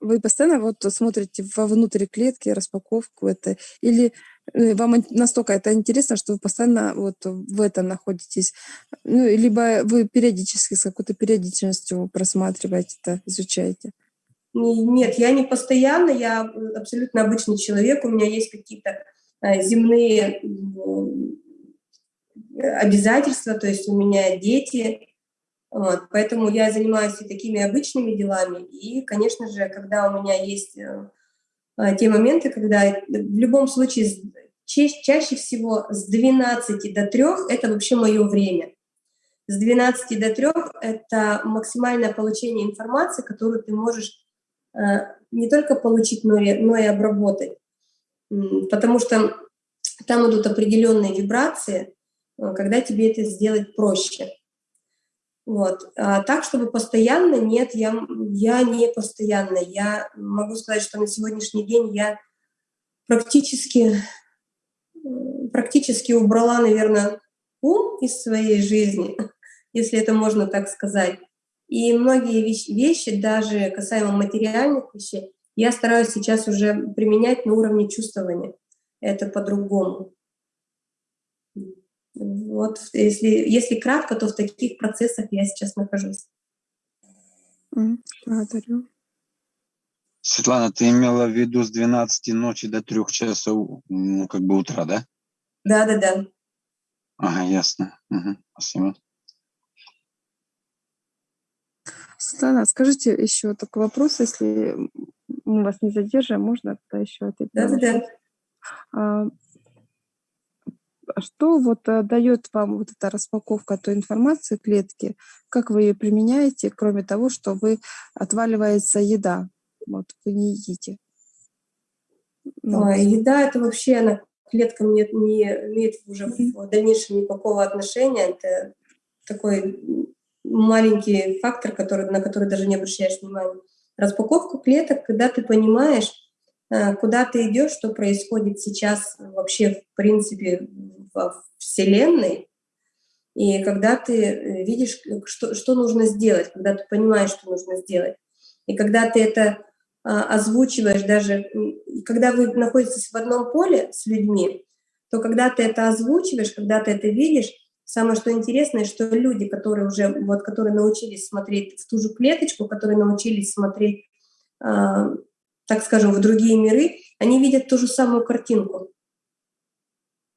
Вы постоянно вот смотрите вовнутрь клетки, распаковку это, или э, вам настолько это интересно, что вы постоянно вот в этом находитесь? Ну, либо вы периодически, с какой-то периодичностью просматриваете это, изучаете? Нет, я не постоянно, я абсолютно обычный человек, у меня есть какие-то земные обязательства, то есть у меня дети, вот, поэтому я занимаюсь и такими обычными делами. И, конечно же, когда у меня есть э, э, те моменты, когда в любом случае ча чаще всего с 12 до 3 это вообще мое время. С 12 до 3 это максимальное получение информации, которую ты можешь Э, не только получить, но и, но и обработать. Потому что там идут определенные вибрации, э, когда тебе это сделать проще. Вот. А так, чтобы постоянно, нет, я, я не постоянно. Я могу сказать, что на сегодняшний день я практически, практически убрала, наверное, ум из своей жизни, если это можно так сказать. И многие вещи, даже касаемо материальных вещей, я стараюсь сейчас уже применять на уровне чувствования. Это по-другому. Вот, если, если кратко, то в таких процессах я сейчас нахожусь. Благодарю. Светлана, ты имела в виду с 12 ночи до 3 часов, ну, как бы утра, да? Да, да, да. Ага, ясно. Угу, спасибо. Светлана, скажите еще такой вопрос, если мы вас не задержим, можно тогда еще ответить? Да, да, да. А, что вот а, дает вам вот эта распаковка той информации клетки? Как вы ее применяете, кроме того, что вы отваливается еда? Вот вы не едите. Ну, а, еда это вообще она клеткам не, не имеет уже в дальнейшем никакого отношения. Это такой маленький фактор, который, на который даже не обращаешь внимания. Распаковка клеток, когда ты понимаешь, э, куда ты идешь, что происходит сейчас вообще в принципе во Вселенной, и когда ты э, видишь, что, что нужно сделать, когда ты понимаешь, что нужно сделать, и когда ты это а, озвучиваешь даже, когда вы находитесь в одном поле с людьми, то когда ты это озвучиваешь, когда ты это видишь, самое что интересное, что люди, которые уже, вот, которые научились смотреть в ту же клеточку, которые научились смотреть, э, так скажем, в другие миры, они видят ту же самую картинку.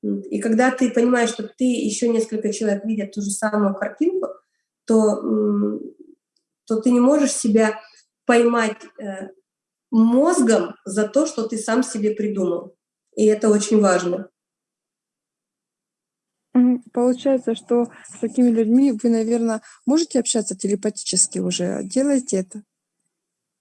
И когда ты понимаешь, что ты еще несколько человек видят ту же самую картинку, то, то ты не можешь себя поймать э, мозгом за то, что ты сам себе придумал. И это очень важно. Получается, что с такими людьми вы, наверное, можете общаться телепатически уже. Делаете это?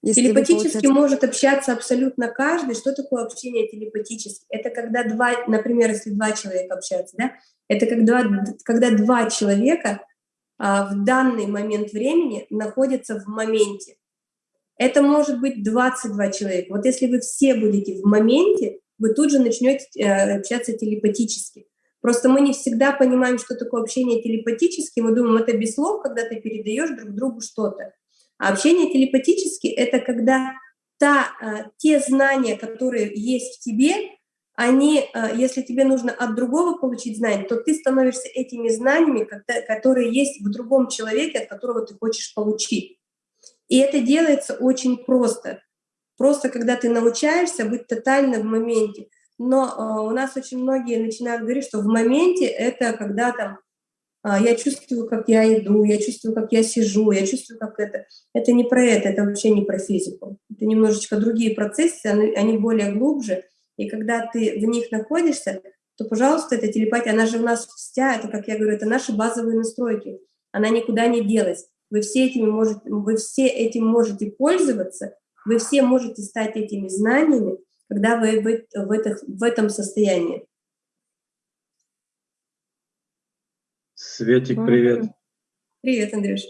Если телепатически получается... может общаться абсолютно каждый. Что такое общение телепатически? Это когда два, например, если два человека общаются, да? Это когда, когда два человека а, в данный момент времени находятся в моменте. Это может быть 22 человека. Вот если вы все будете в моменте, вы тут же начнете э, общаться телепатически. Просто мы не всегда понимаем, что такое общение телепатически. Мы думаем, это без слов, когда ты передаешь друг другу что-то. А общение телепатически — это когда та, э, те знания, которые есть в тебе, они, э, если тебе нужно от другого получить знания, то ты становишься этими знаниями, которые есть в другом человеке, от которого ты хочешь получить. И это делается очень просто. Просто когда ты научаешься быть тотально в моменте. Но э, у нас очень многие начинают говорить, что в моменте это когда там э, я чувствую, как я иду, я чувствую, как я сижу, я чувствую, как это. Это не про это, это вообще не про физику. Это немножечко другие процессы, они, они более глубже. И когда ты в них находишься, то, пожалуйста, эта телепатия, она же у нас вся, это, как я говорю, это наши базовые настройки. Она никуда не делась. Вы все, этими можете, вы все этим можете пользоваться, вы все можете стать этими знаниями, когда вы в, в, это, в этом состоянии. Светик, привет. Привет, Андрюш.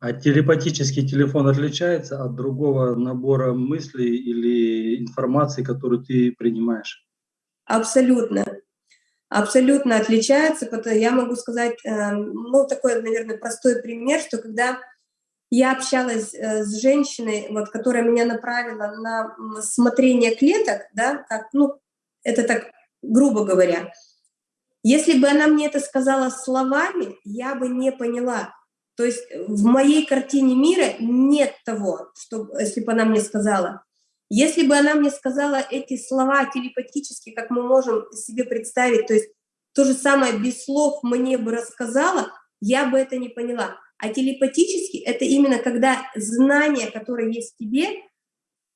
А телепатический телефон отличается от другого набора мыслей или информации, которую ты принимаешь? Абсолютно абсолютно отличаются. Я могу сказать, эм, ну, такой, наверное, простой пример, что когда я общалась э, с женщиной, вот, которая меня направила на смотрение клеток, да, как, ну, это так грубо говоря, если бы она мне это сказала словами, я бы не поняла. То есть в моей картине мира нет того, что, если бы она мне сказала. Если бы она мне сказала эти слова телепатически, как мы можем себе представить, то есть то же самое без слов мне бы рассказала, я бы это не поняла. А телепатически это именно когда знания, которые есть в тебе,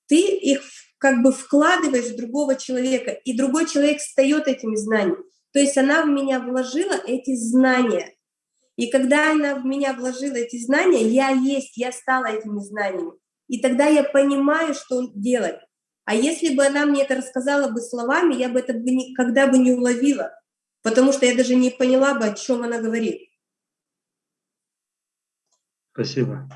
ты их как бы вкладываешь в другого человека, и другой человек встает этими знаниями. То есть она в меня вложила эти знания. И когда она в меня вложила эти знания, я есть, я стала этими знаниями. И тогда я понимаю, что делать. А если бы она мне это рассказала бы словами, я бы это бы никогда бы не уловила, потому что я даже не поняла бы, о чем она говорит. Спасибо.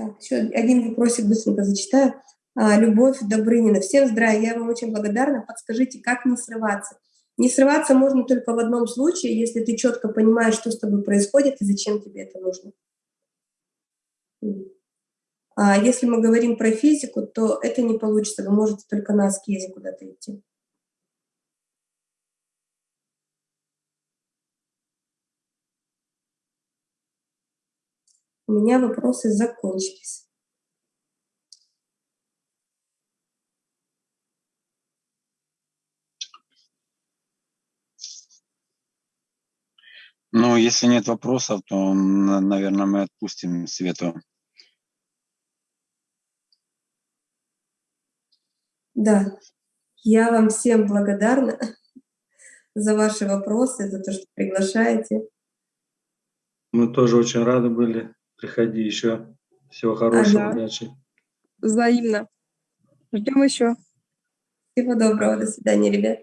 Так, еще один вопросик быстренько зачитаю. А, Любовь Добрынина. Всем здравия, я вам очень благодарна. Подскажите, как не срываться? Не срываться можно только в одном случае, если ты четко понимаешь, что с тобой происходит и зачем тебе это нужно. А Если мы говорим про физику, то это не получится, вы можете только на аскезе куда-то идти. У меня вопросы закончились. Ну, если нет вопросов, то, наверное, мы отпустим Свету. Да, я вам всем благодарна за ваши вопросы, за то, что приглашаете. Мы тоже очень рады были. Приходи еще. Всего хорошего, Ага. удачи. Взаимно. Ждем еще. Всего доброго, до свидания, ребят.